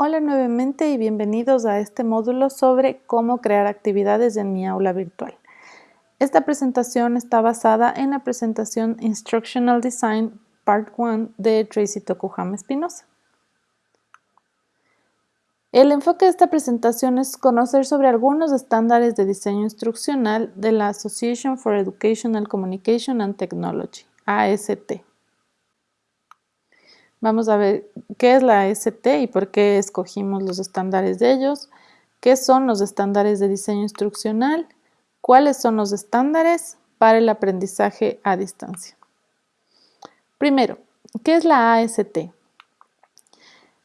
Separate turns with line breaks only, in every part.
Hola nuevamente y bienvenidos a este módulo sobre cómo crear actividades en mi aula virtual. Esta presentación está basada en la presentación Instructional Design Part 1 de Tracy Tokuhama Espinosa. El enfoque de esta presentación es conocer sobre algunos estándares de diseño instruccional de la Association for Educational Communication and Technology, AST. Vamos a ver qué es la AST y por qué escogimos los estándares de ellos, qué son los estándares de diseño instruccional, cuáles son los estándares para el aprendizaje a distancia. Primero, ¿qué es la AST?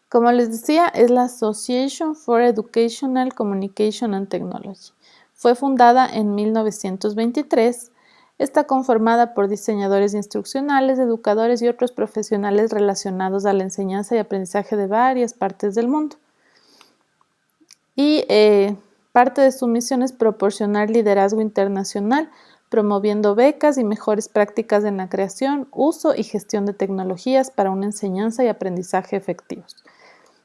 Como les decía, es la Association for Educational Communication and Technology. Fue fundada en 1923 Está conformada por diseñadores instruccionales, educadores y otros profesionales relacionados a la enseñanza y aprendizaje de varias partes del mundo. Y eh, parte de su misión es proporcionar liderazgo internacional, promoviendo becas y mejores prácticas en la creación, uso y gestión de tecnologías para una enseñanza y aprendizaje efectivos.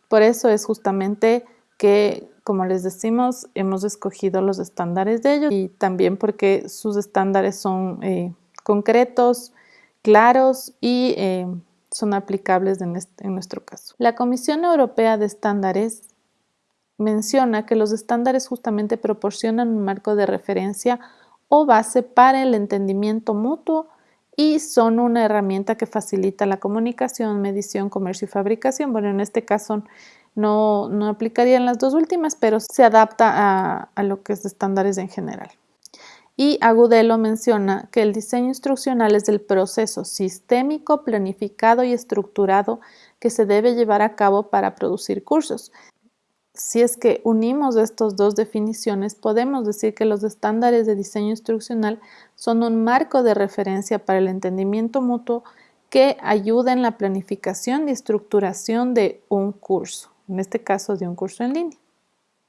Por eso es justamente que como les decimos, hemos escogido los estándares de ellos y también porque sus estándares son eh, concretos, claros y eh, son aplicables en, en nuestro caso. La Comisión Europea de Estándares menciona que los estándares justamente proporcionan un marco de referencia o base para el entendimiento mutuo y son una herramienta que facilita la comunicación, medición, comercio y fabricación. Bueno, en este caso no, no aplicarían las dos últimas, pero se adapta a, a lo que es estándares en general. Y Agudelo menciona que el diseño instruccional es el proceso sistémico, planificado y estructurado que se debe llevar a cabo para producir cursos. Si es que unimos estas dos definiciones, podemos decir que los estándares de diseño instruccional son un marco de referencia para el entendimiento mutuo que ayuda en la planificación y estructuración de un curso en este caso de un curso en línea.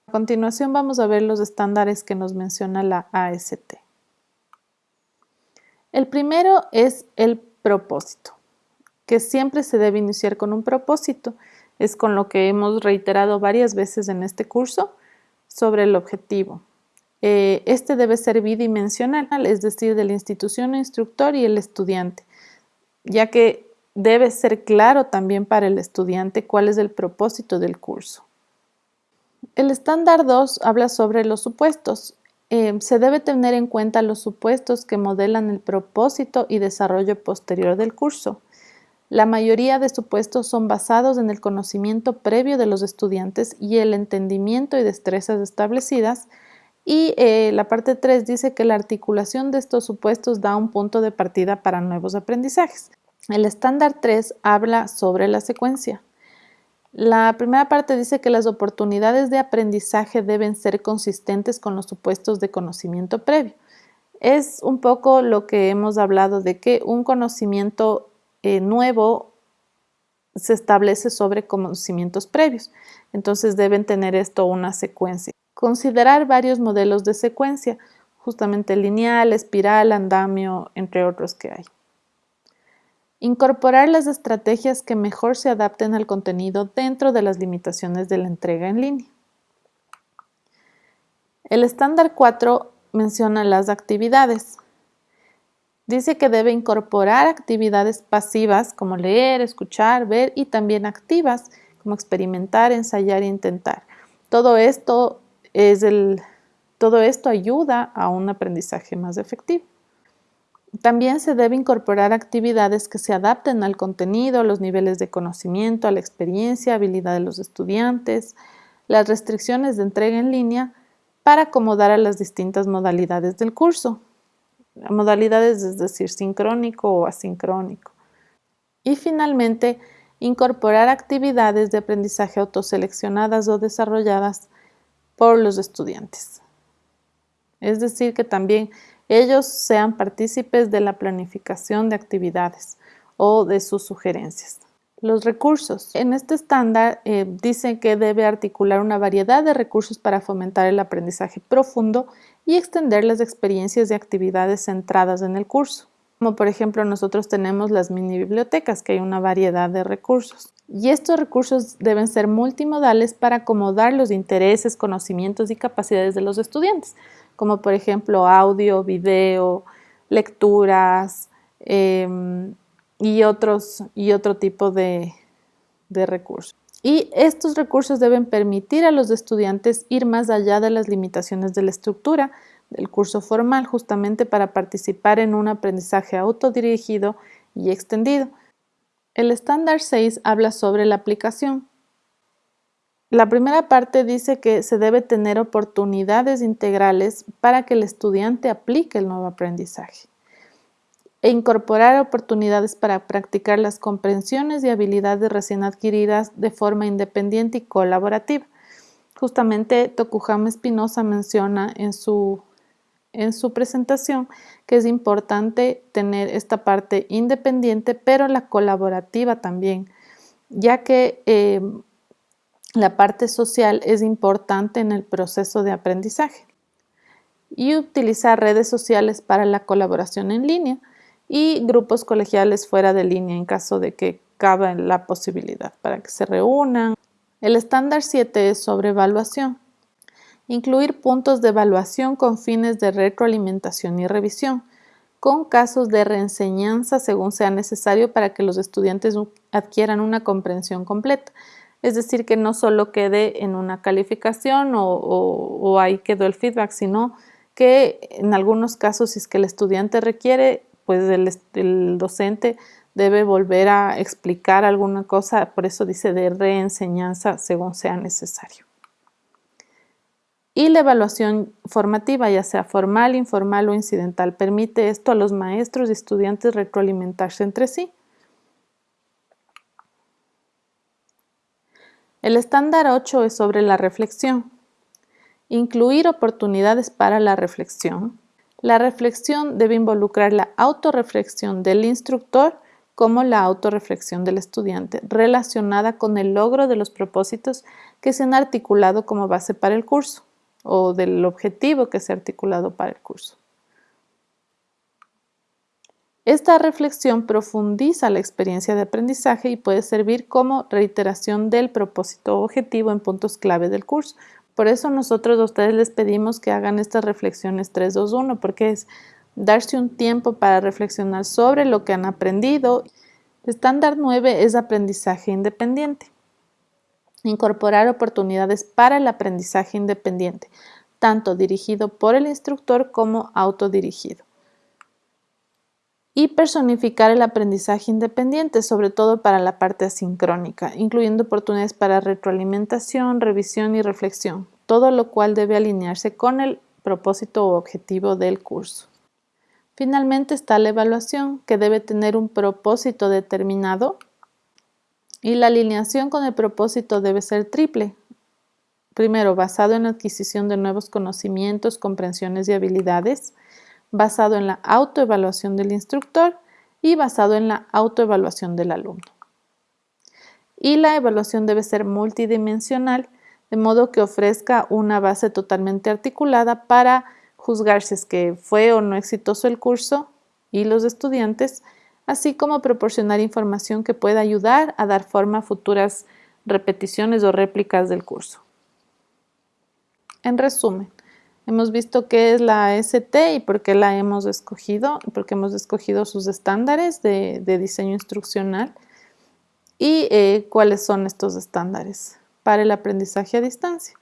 A continuación vamos a ver los estándares que nos menciona la AST. El primero es el propósito, que siempre se debe iniciar con un propósito. Es con lo que hemos reiterado varias veces en este curso sobre el objetivo. Eh, este debe ser bidimensional, es decir, de la institución instructor y el estudiante, ya que Debe ser claro también para el estudiante cuál es el propósito del curso. El estándar 2 habla sobre los supuestos. Eh, se debe tener en cuenta los supuestos que modelan el propósito y desarrollo posterior del curso. La mayoría de supuestos son basados en el conocimiento previo de los estudiantes y el entendimiento y destrezas establecidas. Y eh, la parte 3 dice que la articulación de estos supuestos da un punto de partida para nuevos aprendizajes. El estándar 3 habla sobre la secuencia. La primera parte dice que las oportunidades de aprendizaje deben ser consistentes con los supuestos de conocimiento previo. Es un poco lo que hemos hablado de que un conocimiento eh, nuevo se establece sobre conocimientos previos. Entonces deben tener esto una secuencia. Considerar varios modelos de secuencia, justamente lineal, espiral, andamio, entre otros que hay. Incorporar las estrategias que mejor se adapten al contenido dentro de las limitaciones de la entrega en línea. El estándar 4 menciona las actividades. Dice que debe incorporar actividades pasivas como leer, escuchar, ver y también activas como experimentar, ensayar e intentar. Todo esto, es el, todo esto ayuda a un aprendizaje más efectivo. También se debe incorporar actividades que se adapten al contenido, los niveles de conocimiento, a la experiencia, habilidad de los estudiantes, las restricciones de entrega en línea para acomodar a las distintas modalidades del curso. Modalidades es decir, sincrónico o asincrónico. Y finalmente, incorporar actividades de aprendizaje autoseleccionadas o desarrolladas por los estudiantes. Es decir, que también ellos sean partícipes de la planificación de actividades o de sus sugerencias. Los recursos. En este estándar eh, dicen que debe articular una variedad de recursos para fomentar el aprendizaje profundo y extender las experiencias y actividades centradas en el curso. Como por ejemplo nosotros tenemos las mini bibliotecas, que hay una variedad de recursos. Y estos recursos deben ser multimodales para acomodar los intereses, conocimientos y capacidades de los estudiantes, como por ejemplo audio, video, lecturas em, y, otros, y otro tipo de, de recursos. Y estos recursos deben permitir a los estudiantes ir más allá de las limitaciones de la estructura del curso formal, justamente para participar en un aprendizaje autodirigido y extendido. El estándar 6 habla sobre la aplicación. La primera parte dice que se debe tener oportunidades integrales para que el estudiante aplique el nuevo aprendizaje e incorporar oportunidades para practicar las comprensiones y habilidades recién adquiridas de forma independiente y colaborativa. Justamente Tokuhama Espinosa menciona en su, en su presentación que es importante tener esta parte independiente, pero la colaborativa también, ya que eh, la parte social es importante en el proceso de aprendizaje. Y utilizar redes sociales para la colaboración en línea y grupos colegiales fuera de línea en caso de que cabe la posibilidad para que se reúnan. El estándar 7 es sobre evaluación. Incluir puntos de evaluación con fines de retroalimentación y revisión, con casos de reenseñanza según sea necesario para que los estudiantes adquieran una comprensión completa. Es decir, que no solo quede en una calificación o, ahí quedó el feedback, sino que en algunos casos, si es que el estudiante requiere, pues el, docente debe volver a explicar alguna cosa, por eso dice de reenseñanza según sea necesario. Y la evaluación formativa, ya sea formal, informal o incidental, permite esto a los maestros y estudiantes retroalimentarse entre sí. El estándar 8 es sobre la reflexión. Incluir oportunidades para la reflexión la reflexión debe involucrar la autorreflexión del instructor como la autorreflexión del estudiante, relacionada con el logro de los propósitos que se han articulado como base para el curso o del objetivo que se ha articulado para el curso. Esta reflexión profundiza la experiencia de aprendizaje y puede servir como reiteración del propósito objetivo en puntos clave del curso, por eso nosotros a ustedes les pedimos que hagan estas reflexiones 3, 2, 1, porque es darse un tiempo para reflexionar sobre lo que han aprendido. Estándar 9 es aprendizaje independiente. Incorporar oportunidades para el aprendizaje independiente, tanto dirigido por el instructor como autodirigido y personificar el aprendizaje independiente, sobre todo para la parte asincrónica, incluyendo oportunidades para retroalimentación, revisión y reflexión, todo lo cual debe alinearse con el propósito o objetivo del curso. Finalmente está la evaluación, que debe tener un propósito determinado y la alineación con el propósito debe ser triple. Primero, basado en la adquisición de nuevos conocimientos, comprensiones y habilidades, basado en la autoevaluación del instructor y basado en la autoevaluación del alumno. Y la evaluación debe ser multidimensional, de modo que ofrezca una base totalmente articulada para juzgar si que fue o no exitoso el curso y los estudiantes, así como proporcionar información que pueda ayudar a dar forma a futuras repeticiones o réplicas del curso. En resumen, Hemos visto qué es la ST y por qué la hemos escogido, porque hemos escogido sus estándares de, diseño instruccional y eh, cuáles son estos estándares para el aprendizaje a distancia.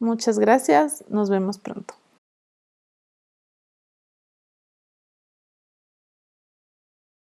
Muchas gracias, nos vemos pronto.